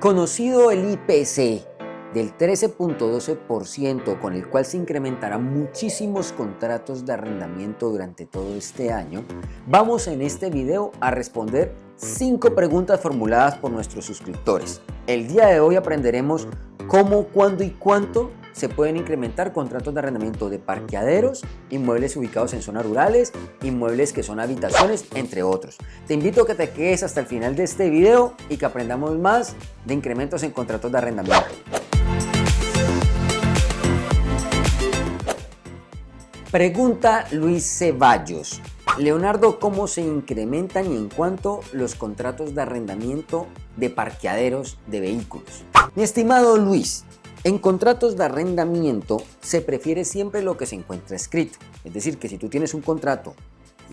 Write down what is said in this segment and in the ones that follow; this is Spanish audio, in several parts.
Conocido el IPC del 13.12% con el cual se incrementarán muchísimos contratos de arrendamiento durante todo este año, vamos en este video a responder 5 preguntas formuladas por nuestros suscriptores. El día de hoy aprenderemos cómo, cuándo y cuánto se pueden incrementar contratos de arrendamiento de parqueaderos, inmuebles ubicados en zonas rurales, inmuebles que son habitaciones, entre otros. Te invito a que te quedes hasta el final de este video y que aprendamos más de incrementos en contratos de arrendamiento. Pregunta Luis Ceballos. Leonardo, ¿cómo se incrementan y en cuánto los contratos de arrendamiento de parqueaderos de vehículos? Mi estimado Luis, en contratos de arrendamiento se prefiere siempre lo que se encuentra escrito. Es decir, que si tú tienes un contrato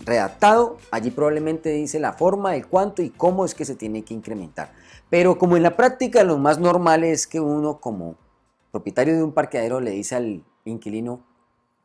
redactado, allí probablemente dice la forma, el cuánto y cómo es que se tiene que incrementar. Pero como en la práctica lo más normal es que uno como propietario de un parqueadero le dice al inquilino,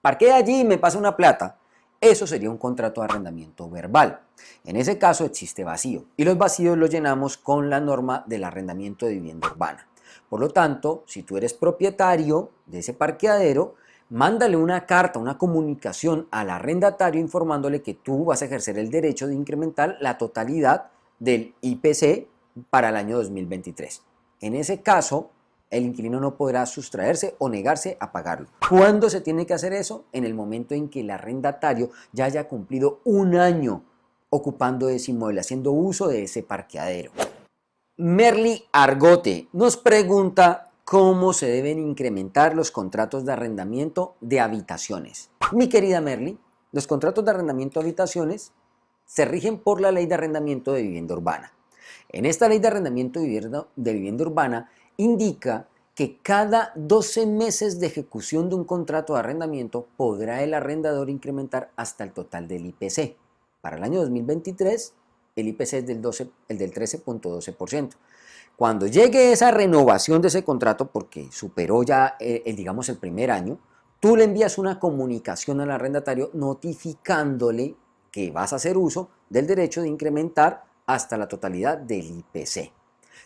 parquea allí y me pasa una plata, eso sería un contrato de arrendamiento verbal. En ese caso existe vacío y los vacíos los llenamos con la norma del arrendamiento de vivienda urbana. Por lo tanto, si tú eres propietario de ese parqueadero, mándale una carta, una comunicación al arrendatario informándole que tú vas a ejercer el derecho de incrementar la totalidad del IPC para el año 2023. En ese caso, el inquilino no podrá sustraerse o negarse a pagarlo. ¿Cuándo se tiene que hacer eso? En el momento en que el arrendatario ya haya cumplido un año ocupando ese inmueble, haciendo uso de ese parqueadero. Merly Argote nos pregunta cómo se deben incrementar los contratos de arrendamiento de habitaciones. Mi querida Merly, los contratos de arrendamiento de habitaciones se rigen por la ley de arrendamiento de vivienda urbana. En esta ley de arrendamiento de vivienda, de vivienda urbana indica que cada 12 meses de ejecución de un contrato de arrendamiento podrá el arrendador incrementar hasta el total del IPC. Para el año 2023 el IPC es del, 12, el del 13.12%. Cuando llegue esa renovación de ese contrato, porque superó ya, eh, el, digamos, el primer año, tú le envías una comunicación al arrendatario notificándole que vas a hacer uso del derecho de incrementar hasta la totalidad del IPC.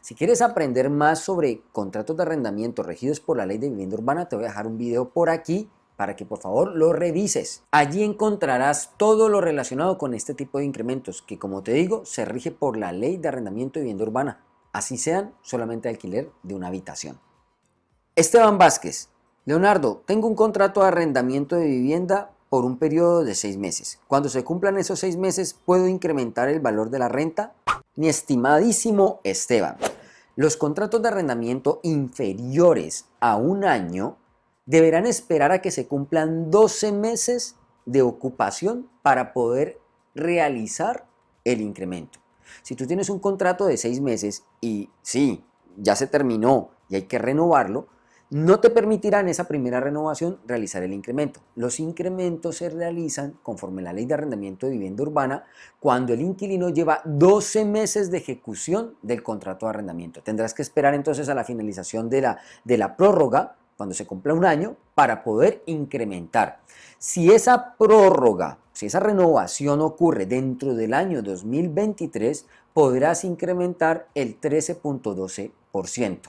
Si quieres aprender más sobre contratos de arrendamiento regidos por la ley de vivienda urbana, te voy a dejar un video por aquí para que por favor lo revises. Allí encontrarás todo lo relacionado con este tipo de incrementos que como te digo se rige por la ley de arrendamiento de vivienda urbana, así sean solamente alquiler de una habitación. Esteban Vázquez, Leonardo, tengo un contrato de arrendamiento de vivienda por un periodo de seis meses. Cuando se cumplan esos seis meses, ¿puedo incrementar el valor de la renta? Mi estimadísimo Esteban, los contratos de arrendamiento inferiores a un año deberán esperar a que se cumplan 12 meses de ocupación para poder realizar el incremento. Si tú tienes un contrato de 6 meses y sí, ya se terminó y hay que renovarlo, no te permitirán esa primera renovación realizar el incremento. Los incrementos se realizan conforme la ley de arrendamiento de vivienda urbana cuando el inquilino lleva 12 meses de ejecución del contrato de arrendamiento. Tendrás que esperar entonces a la finalización de la, de la prórroga cuando se cumpla un año, para poder incrementar. Si esa prórroga, si esa renovación ocurre dentro del año 2023, podrás incrementar el 13.12%.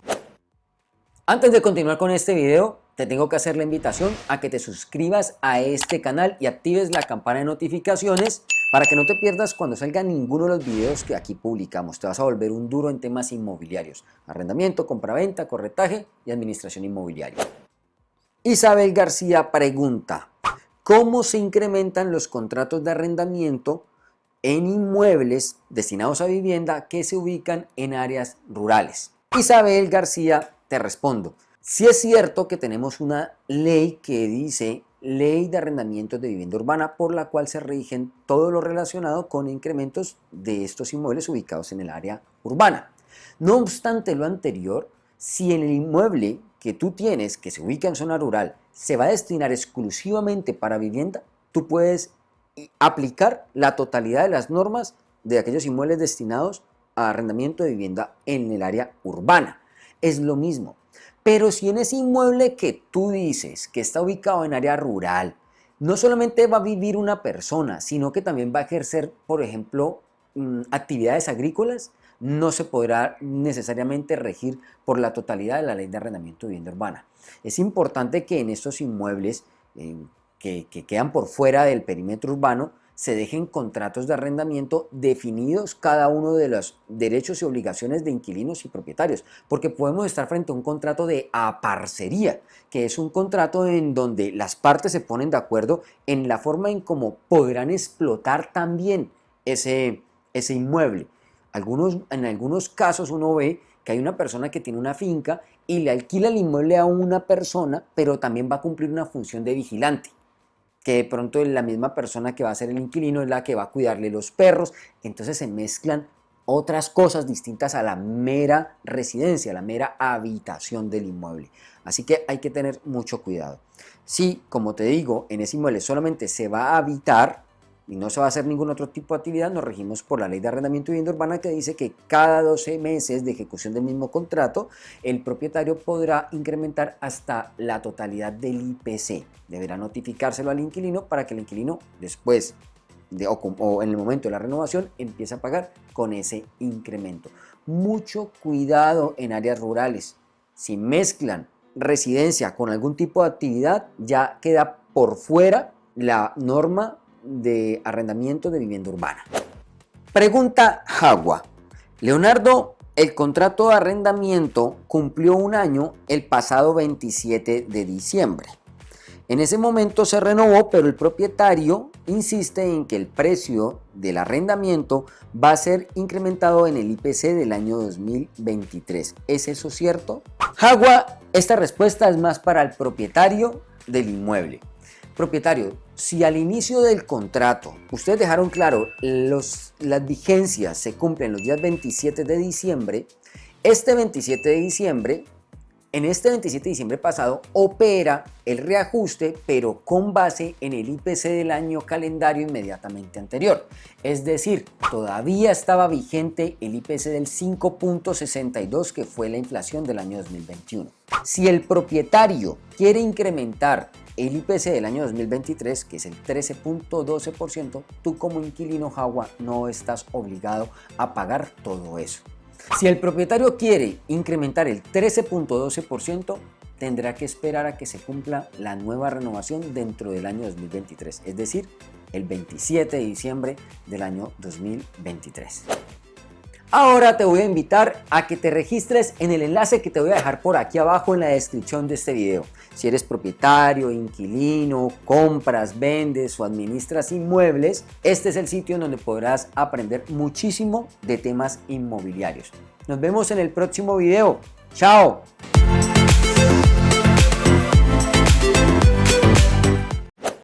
Antes de continuar con este video, te tengo que hacer la invitación a que te suscribas a este canal y actives la campana de notificaciones para que no te pierdas cuando salga ninguno de los videos que aquí publicamos. Te vas a volver un duro en temas inmobiliarios, arrendamiento, compraventa, corretaje y administración inmobiliaria. Isabel García pregunta, ¿cómo se incrementan los contratos de arrendamiento en inmuebles destinados a vivienda que se ubican en áreas rurales? Isabel García, te respondo, si es cierto que tenemos una ley que dice ley de arrendamientos de vivienda urbana por la cual se rigen todo lo relacionado con incrementos de estos inmuebles ubicados en el área urbana. No obstante lo anterior, si el inmueble que tú tienes que se ubica en zona rural se va a destinar exclusivamente para vivienda, tú puedes aplicar la totalidad de las normas de aquellos inmuebles destinados a arrendamiento de vivienda en el área urbana. Es lo mismo. Pero si en ese inmueble que tú dices que está ubicado en área rural, no solamente va a vivir una persona, sino que también va a ejercer, por ejemplo, mm, actividades agrícolas, no se podrá necesariamente regir por la totalidad de la ley de arrendamiento de vivienda urbana. Es importante que en estos inmuebles eh, que, que quedan por fuera del perímetro urbano se dejen contratos de arrendamiento definidos cada uno de los derechos y obligaciones de inquilinos y propietarios, porque podemos estar frente a un contrato de aparcería, que es un contrato en donde las partes se ponen de acuerdo en la forma en cómo podrán explotar también ese, ese inmueble. Algunos, en algunos casos uno ve que hay una persona que tiene una finca y le alquila el inmueble a una persona, pero también va a cumplir una función de vigilante que de pronto la misma persona que va a ser el inquilino es la que va a cuidarle los perros, entonces se mezclan otras cosas distintas a la mera residencia, a la mera habitación del inmueble. Así que hay que tener mucho cuidado. Si, como te digo, en ese inmueble solamente se va a habitar, y no se va a hacer ningún otro tipo de actividad, nos regimos por la ley de arrendamiento y vivienda urbana que dice que cada 12 meses de ejecución del mismo contrato, el propietario podrá incrementar hasta la totalidad del IPC. Deberá notificárselo al inquilino para que el inquilino después de, o, o en el momento de la renovación empiece a pagar con ese incremento. Mucho cuidado en áreas rurales. Si mezclan residencia con algún tipo de actividad, ya queda por fuera la norma de arrendamiento de vivienda urbana. Pregunta Jagua. Leonardo, el contrato de arrendamiento cumplió un año el pasado 27 de diciembre. En ese momento se renovó, pero el propietario insiste en que el precio del arrendamiento va a ser incrementado en el IPC del año 2023. ¿Es eso cierto? Jagua, esta respuesta es más para el propietario del inmueble. Propietario, si al inicio del contrato ustedes dejaron claro los, las vigencias se cumplen los días 27 de diciembre, este 27 de diciembre, en este 27 de diciembre pasado, opera el reajuste, pero con base en el IPC del año calendario inmediatamente anterior. Es decir, todavía estaba vigente el IPC del 5.62, que fue la inflación del año 2021. Si el propietario quiere incrementar el IPC del año 2023, que es el 13.12%, tú como inquilino Jagua no estás obligado a pagar todo eso. Si el propietario quiere incrementar el 13.12%, tendrá que esperar a que se cumpla la nueva renovación dentro del año 2023, es decir, el 27 de diciembre del año 2023. Ahora te voy a invitar a que te registres en el enlace que te voy a dejar por aquí abajo en la descripción de este video. Si eres propietario, inquilino, compras, vendes o administras inmuebles, este es el sitio en donde podrás aprender muchísimo de temas inmobiliarios. Nos vemos en el próximo video. ¡Chao!